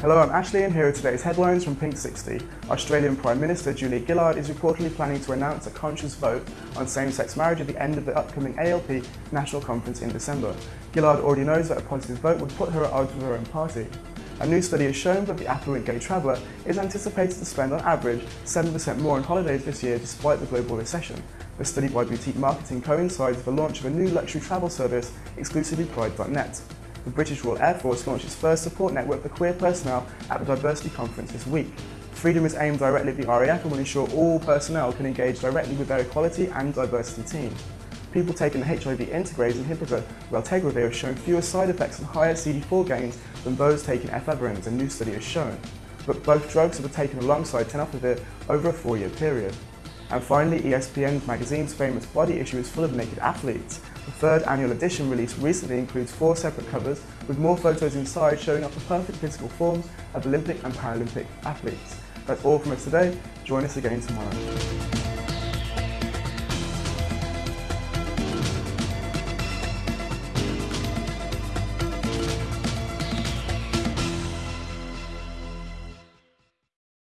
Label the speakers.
Speaker 1: Hello, I'm Ashley and here are today's headlines from Pink 60. Australian Prime Minister Julia Gillard is reportedly planning to announce a conscience vote on same-sex marriage at the end of the upcoming ALP National Conference in December. Gillard already knows that a positive vote would put her at odds with her own party. A new study has shown that the affluent gay traveller is anticipated to spend on average 7% more on holidays this year despite the global recession. The study by boutique marketing coincides with the launch of a new luxury travel service exclusively Pride.net the British Royal Air Force launched its first support network for queer personnel at the Diversity Conference this week. Freedom is aimed directly at the RAF and will ensure all personnel can engage directly with their equality and diversity team. People taking the HIV integrase inhibitor Raltegravir have shown fewer side effects and higher CD4 gains than those taking efavirenz, a new study has shown. But both drugs were taken alongside tenofovir over a four-year period. And finally, ESPN magazine's famous body issue is full of naked athletes. The third annual edition released recently includes four separate covers with more photos inside showing off the perfect physical forms of Olympic and Paralympic athletes. That's all from us today. Join us again tomorrow.